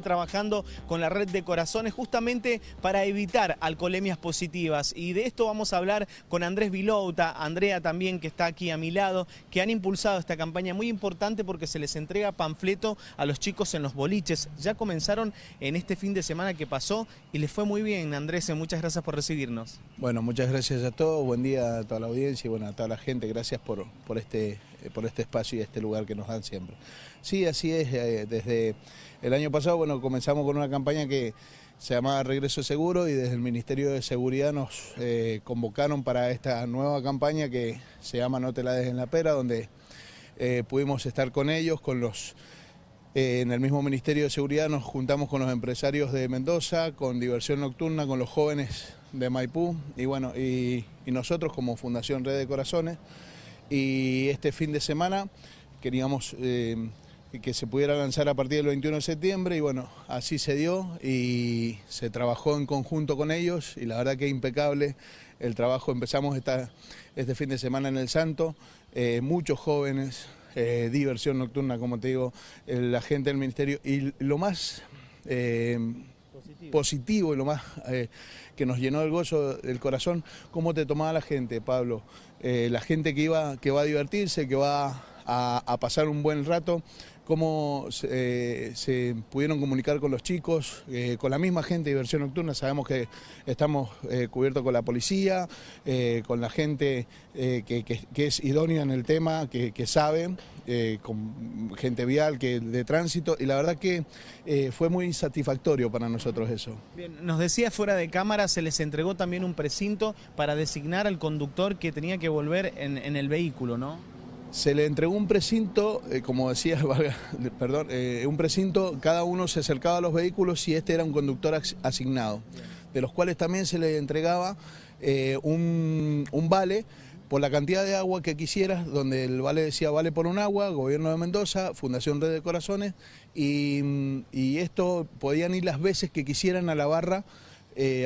trabajando con la red de corazones justamente para evitar alcoholemias positivas y de esto vamos a hablar con Andrés Vilouta, Andrea también que está aquí a mi lado, que han impulsado esta campaña muy importante porque se les entrega panfleto a los chicos en los boliches. Ya comenzaron en este fin de semana que pasó y les fue muy bien Andrés, muchas gracias por recibirnos. Bueno, muchas gracias a todos, buen día a toda la audiencia y bueno, a toda la gente, gracias por, por, este, por este espacio y este lugar que nos dan siempre. Sí, así es, eh, desde el año pasado bueno, comenzamos con una campaña que se llamaba Regreso Seguro y desde el Ministerio de Seguridad nos eh, convocaron para esta nueva campaña que se llama No te la dejes en la pera, donde eh, pudimos estar con ellos, con los... en el mismo Ministerio de Seguridad nos juntamos con los empresarios de Mendoza, con Diversión Nocturna, con los jóvenes de Maipú y bueno, y, nosotros como Fundación Red de Corazones. Y este fin de semana queríamos que se pudiera lanzar a partir del 21 de septiembre y bueno, así se dio y se trabajó en conjunto con ellos y la verdad que impecable el trabajo. Empezamos esta, este fin de semana en El Santo, eh, muchos jóvenes, eh, diversión nocturna, como te digo, la gente del ministerio y lo más... Eh, positivo. y lo más que nos llenó el gozo del corazón, cómo te tomaba la gente, Pablo. la gente que iba, que va a divertirse, que va a, pasar un buen rato, cómo eh, se pudieron comunicar con los chicos, eh, con la misma gente de diversión nocturna, sabemos que estamos eh, cubiertos con la policía, con la gente que, es idónea en el tema, que, sabe, con gente vial, que de tránsito, y la verdad que fue muy satisfactorio para nosotros eso. Bien, nos decía fuera de cámara, se les entregó también un precinto para designar al conductor que tenía que volver en, en el vehículo, ¿no? Se le entregó un precinto, eh, como decía, perdón, eh, un precinto, cada uno se acercaba a los vehículos y este era un conductor asignado, de los cuales también se le entregaba eh, un, vale por la cantidad de agua que quisieras, donde el vale decía vale por un agua, Gobierno de Mendoza, Fundación Red de Corazones, y, y esto podían ir las veces que quisieran a la barra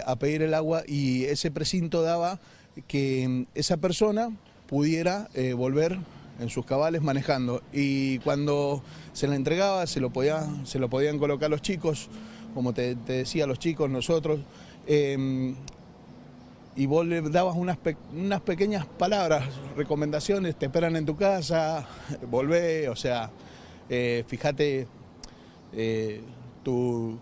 a pedir el agua y ese precinto daba que esa persona pudiera volver en sus cabales manejando. Y cuando se la entregaba, se lo, podía, se lo podían colocar los chicos, como te, decía, los chicos, nosotros. Em, y vos le dabas unas, unas pequeñas palabras, recomendaciones, te esperan en tu casa, volvé, o sea, eh, fíjate eh, tu,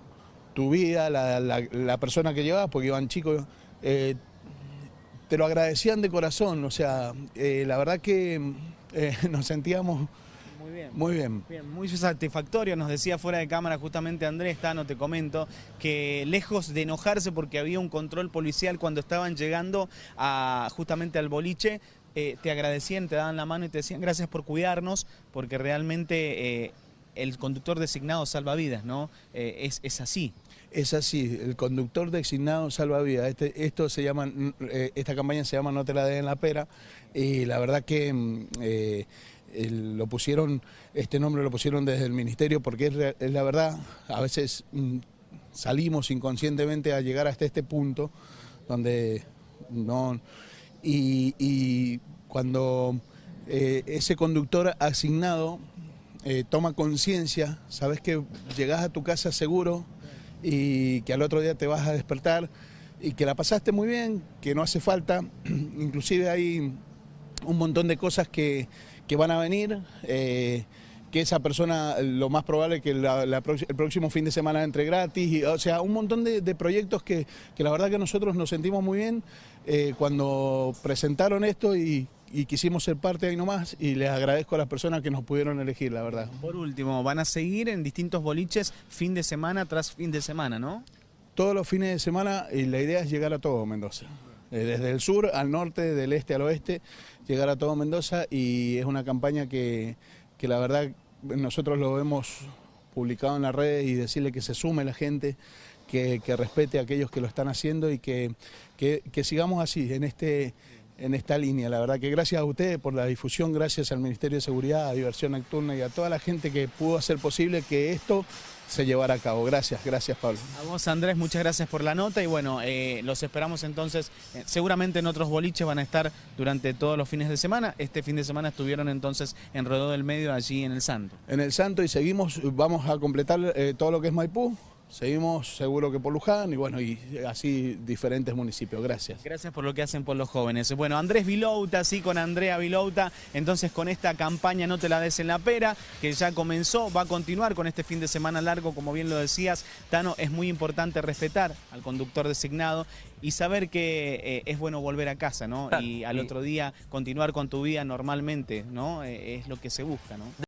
vida, la, persona que llevabas, porque iban chicos, eh, te lo agradecían de corazón, o sea, la verdad que eh, nos sentíamos muy bien. Muy bien. Muy satisfactorio. Nos decía fuera de cámara justamente Andrés, no te comento, que lejos de enojarse porque había un control policial cuando estaban llegando a, justamente al boliche, eh, te agradecían, te daban la mano y te decían gracias por cuidarnos, porque realmente eh, el conductor designado salva vidas, ¿no? es, es así. Es así, el conductor designado salva vidas. Este, esto se llama, eh, esta campaña se llama No te la den en la pera y la verdad que mm, eh, lo pusieron, este nombre lo pusieron desde el ministerio porque es, la verdad, a veces mm, salimos inconscientemente a llegar hasta este punto donde no... Y, cuando eh, ese conductor asignado toma conciencia, sabes que llegas a tu casa seguro, y que al otro día te vas a despertar y que la pasaste muy bien, que no hace falta, inclusive hay un montón de cosas que, van a venir, eh, que esa persona lo más probable que el próximo fin de semana entre gratis, o sea, un montón de, proyectos que, la verdad que nosotros nos sentimos muy bien eh, cuando presentaron esto y, y quisimos ser parte ahí nomás y les agradezco a las personas que nos pudieron elegir, la verdad. Por último, van a seguir en distintos boliches fin de semana tras fin de semana, ¿no? Todos los fines de semana y la idea es llegar a todo Mendoza. Eh, desde el sur al norte, del este al oeste, llegar a todo Mendoza y es una campaña que, que la verdad nosotros lo hemos publicado en las redes y decirle que se sume la gente, que, que respete a aquellos que lo están haciendo y que, que, que sigamos así, en este en esta línea. La verdad que gracias a ustedes por la difusión, gracias al Ministerio de Seguridad, a Diversión Nocturna y a toda la gente que pudo hacer posible que esto se llevará a cabo. Gracias, gracias Pablo. A vos Andrés, muchas gracias por la nota y bueno, eh, los esperamos entonces, eh, seguramente en otros boliches van a estar durante todos los fines de semana. Este fin de semana estuvieron entonces en Rodó del Medio, allí en el Santo. En el Santo y seguimos, vamos a completar eh, todo lo que es Maipú, Seguimos seguro que por Luján y bueno, y así diferentes municipios. Gracias. Gracias por lo que hacen por los jóvenes. Bueno, Andrés Vilouta, sí, con Andrea Vilouta, entonces con esta campaña No te la des en la pera, que ya comenzó, va a continuar con este fin de semana largo, como bien lo decías, Tano, es muy importante respetar al conductor designado y saber que eh, es bueno volver a casa, ¿no? Y al otro día continuar con tu vida normalmente, ¿no? Eh, es lo que se busca, ¿no?